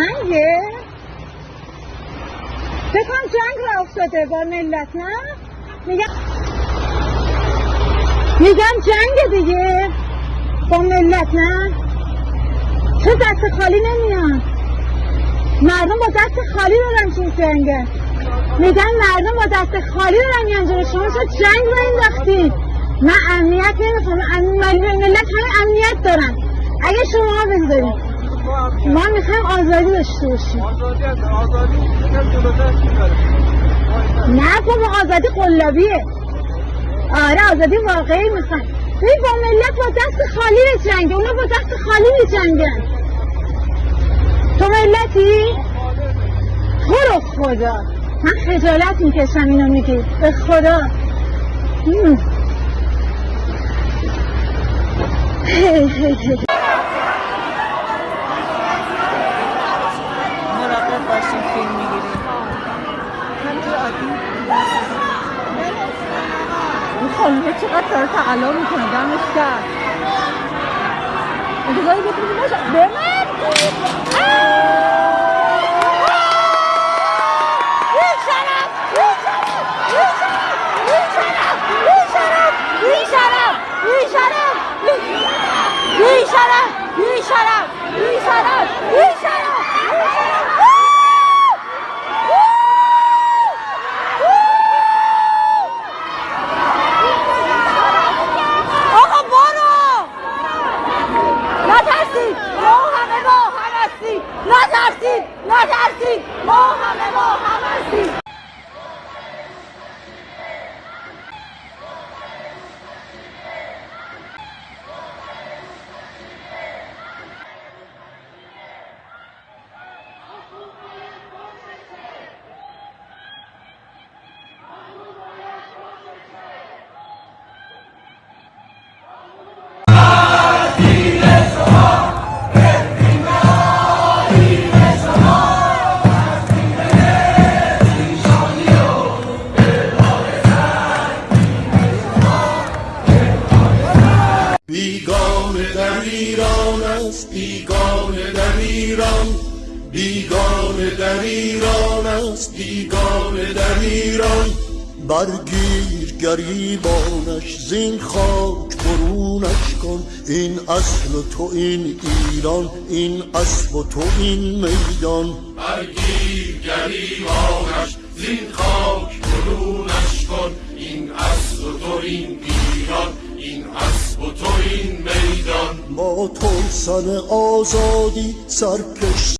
جنگه بکنم جنگ را افتاده با ملت نه؟ میگم میگم جنگ دیگه با ملت نه؟ چه دست خالی نمیان مردم با دست خالی دارن چون جنگه میگن مردم با دست خالی دارن میان شما شد جنگ رو انداختید من امنیت نمی‌خوام. ملت همه امنیت دارن. اگه شما بذارید ما می‌خوایم آزادی داشته باشیم. آزادی هست آزادی یکم جلوتر چی داره نه بابا آزادی قلابیه. آره آزادی واقعی می‌خوام ببین با ملت با دست خالی به جنگه اونا با دست خالی به جنگن تو ملتی؟ تو رو خدا. من خجالت می‌کشم اینو میگی. به خدا. هی هی هی. باشین فیلم می‌گیریم همینجور عادی این خانومه چقدر داره تقلا می‌کنه دمش کرد انتظاری بکنیم باشه به من آقا نترسید ما همه ما هم هستیم. نترسید. نترسید. ما همه ما هم هستیم. در ایران است بیگانه در ایران بیگانه در ایران است بیگانه در ایران. برگیر گریبانش زین خاک برونش کن. این اصل و تو این ایران این اسب و تو این میدان. برگیر گریبانش زین خاک برونش کن. این اصل و تو این ایران این اسب و تو این میدان تو سن آزادی سرکش